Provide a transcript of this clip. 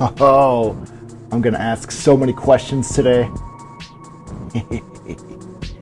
Oh, I'm going to ask so many questions today.